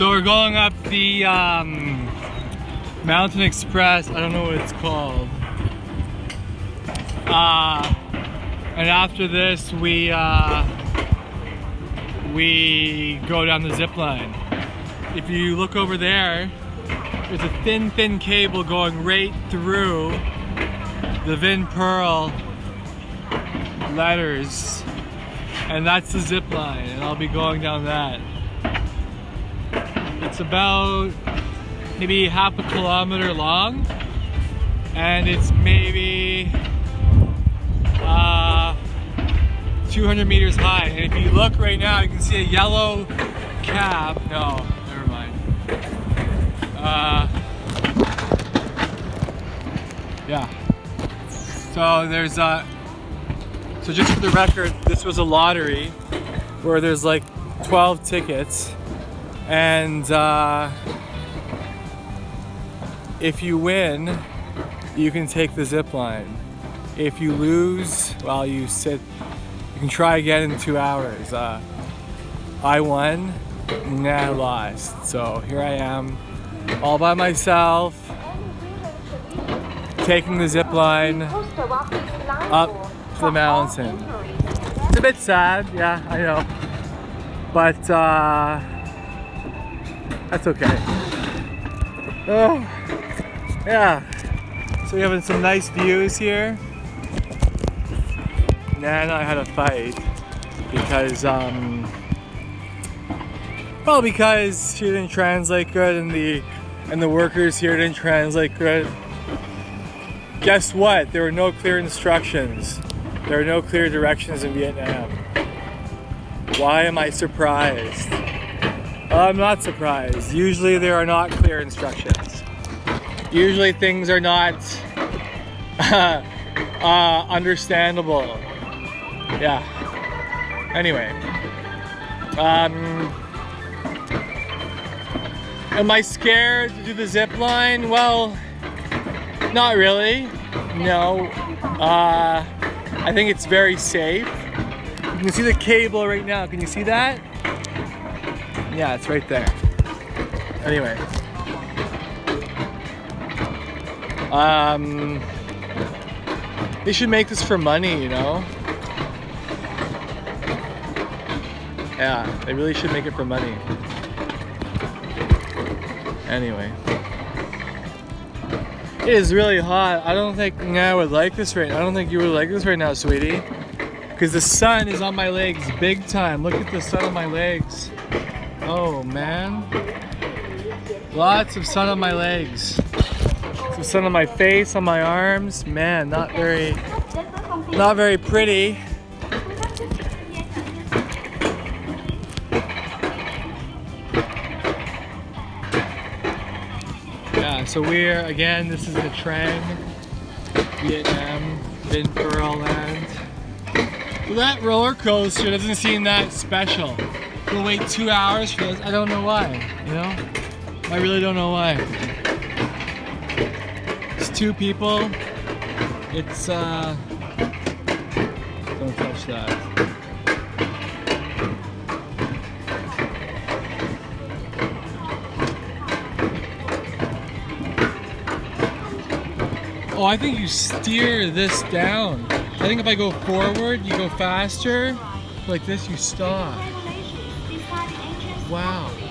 So we're going up the um, Mountain Express. I don't know what it's called. Uh, and after this, we uh, we go down the zip line. If you look over there, there's a thin, thin cable going right through the Vinpearl letters, and that's the zip line, and I'll be going down that. It's about maybe half a kilometer long, and it's maybe uh, 200 meters high. And if you look right now, you can see a yellow cab. No, never mind. Uh, yeah. So there's a. So just for the record, this was a lottery where there's like 12 tickets, and uh, if you win, you can take the zip line. If you lose, well, you sit. You can try again in two hours. Uh, I won, nah, I lost. So here I am, all by myself, taking the zip line up the mountain. It's a bit sad, yeah, I know. But uh, that's okay. Oh, yeah. So we're having some nice views here. Nana I had a fight because, um, well, because she didn't translate good and the and the workers here didn't translate good. Guess what? There were no clear instructions. There are no clear directions in Vietnam. Why am I surprised? I'm not surprised. Usually there are not clear instructions. Usually things are not uh, understandable. Yeah. Anyway. Um, am I scared to do the zip line? Well, not really. No. Uh, I think it's very safe. You can see the cable right now. Can you see that? Yeah, it's right there. Anyway. Um, they should make this for money, you know? Yeah, they really should make it for money. Anyway. It is really hot. I don't think I would like this right I don't think you would like this right now, sweetie. Because the sun is on my legs big time. Look at the sun on my legs. Oh, man. Lots of sun on my legs. Some sun on my face, on my arms. Man, not very, not very pretty. Yeah, so we're, again, this is Nha Trang, Vietnam, Vinpearl land. Well, that roller coaster doesn't seem that special. We'll wait two hours for this. I don't know why, you know? I really don't know why. It's two people. It's, uh, don't touch that. Oh, I think you steer this down. I think if I go forward, you go faster. Like this, you stop. Wow.